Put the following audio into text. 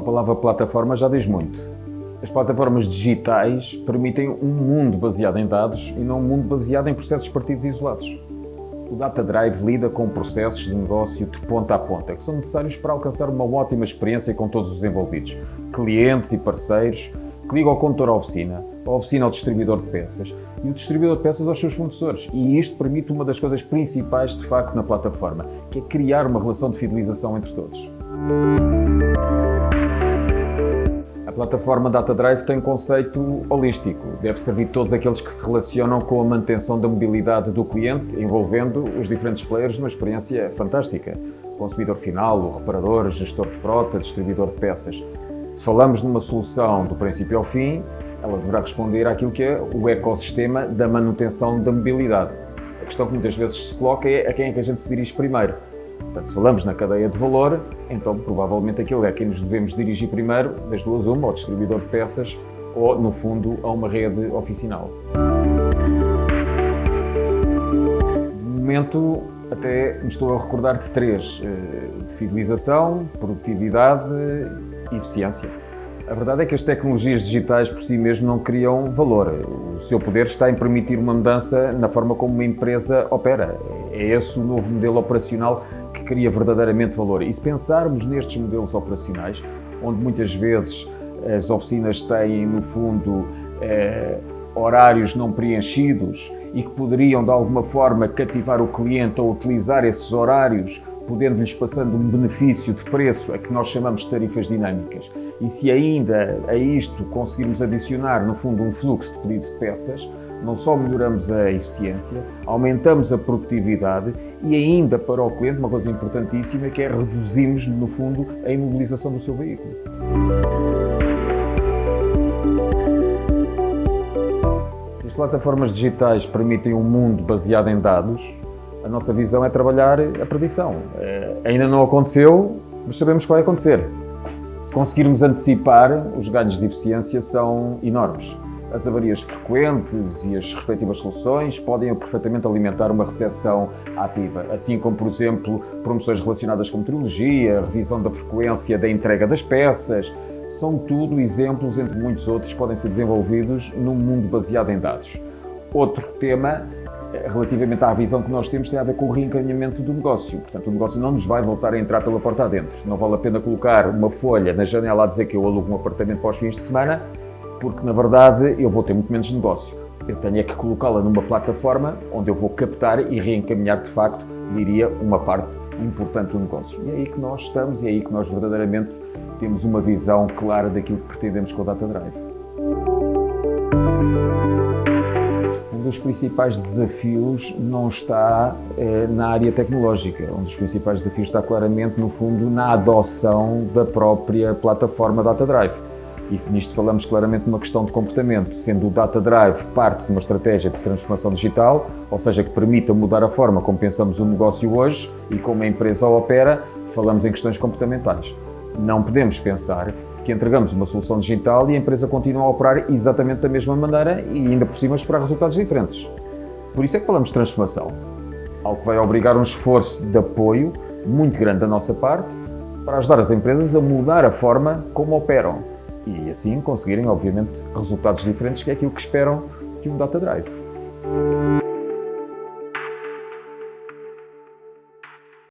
palavra plataforma já diz muito. As plataformas digitais permitem um mundo baseado em dados e não um mundo baseado em processos partidos isolados. O Data Drive lida com processos de negócio de ponta a ponta, que são necessários para alcançar uma ótima experiência com todos os envolvidos, clientes e parceiros, que ligam ao condutor à oficina, a oficina ao distribuidor de peças e o distribuidor de peças aos seus fornecedores. E isto permite uma das coisas principais, de facto, na plataforma, que é criar uma relação de fidelização entre todos. Plataforma Data Drive tem um conceito holístico. Deve servir todos aqueles que se relacionam com a manutenção da mobilidade do cliente, envolvendo os diferentes players numa experiência fantástica. O consumidor final, o reparador, gestor de frota, distribuidor de peças. Se falamos numa solução do princípio ao fim, ela deverá responder àquilo que é o ecossistema da manutenção da mobilidade. A questão que muitas vezes se coloca é a quem é que a gente se dirige primeiro. Portanto, se falamos na cadeia de valor, então provavelmente aquilo é a quem nos devemos dirigir primeiro, das duas uma, ao distribuidor de peças ou, no fundo, a uma rede oficinal. No momento, até me estou a recordar de três. Eh, fidelização, produtividade e eficiência. A verdade é que as tecnologias digitais por si mesmo não criam valor. O seu poder está em permitir uma mudança na forma como uma empresa opera. É esse o novo modelo operacional cria verdadeiramente valor. E se pensarmos nestes modelos operacionais, onde muitas vezes as oficinas têm, no fundo, eh, horários não preenchidos e que poderiam, de alguma forma, cativar o cliente ou utilizar esses horários, podendo-lhes passando um benefício de preço, a que nós chamamos de tarifas dinâmicas. E se ainda a isto conseguirmos adicionar, no fundo, um fluxo de pedido de peças, não só melhoramos a eficiência, aumentamos a produtividade e ainda para o cliente, uma coisa importantíssima, que é reduzimos, no fundo, a imobilização do seu veículo. As plataformas digitais permitem um mundo baseado em dados, a nossa visão é trabalhar a predição. É, ainda não aconteceu, mas sabemos que vai acontecer. Se conseguirmos antecipar, os ganhos de eficiência são enormes. As avarias frequentes e as respectivas soluções podem perfeitamente alimentar uma recepção ativa, assim como, por exemplo, promoções relacionadas com meteorologia, revisão da frequência da entrega das peças, são tudo exemplos, entre muitos outros, que podem ser desenvolvidos num mundo baseado em dados. Outro tema eh, relativamente à visão que nós temos tem a ver com o reencaminhamento do negócio. Portanto, o negócio não nos vai voltar a entrar pela porta adentro. Não vale a pena colocar uma folha na janela a dizer que eu alugo um apartamento para os fins de semana, porque na verdade eu vou ter muito menos negócio. Eu tenho é que colocá-la numa plataforma onde eu vou captar e reencaminhar de facto, diria, uma parte importante do negócio. E é aí que nós estamos e é aí que nós verdadeiramente temos uma visão clara daquilo que pretendemos com o Data Drive. dos principais desafios não está eh, na área tecnológica. Um dos principais desafios está claramente, no fundo, na adoção da própria plataforma Data Drive. E nisto falamos claramente de uma questão de comportamento, sendo o Data Drive parte de uma estratégia de transformação digital, ou seja, que permita mudar a forma como pensamos o negócio hoje e como a empresa opera, falamos em questões comportamentais. Não podemos pensar que entregamos uma solução digital e a empresa continua a operar exatamente da mesma maneira e ainda por cima esperar resultados diferentes. Por isso é que falamos de transformação, algo que vai obrigar um esforço de apoio muito grande da nossa parte para ajudar as empresas a mudar a forma como operam e assim conseguirem, obviamente, resultados diferentes que é aquilo que esperam de um Data Drive.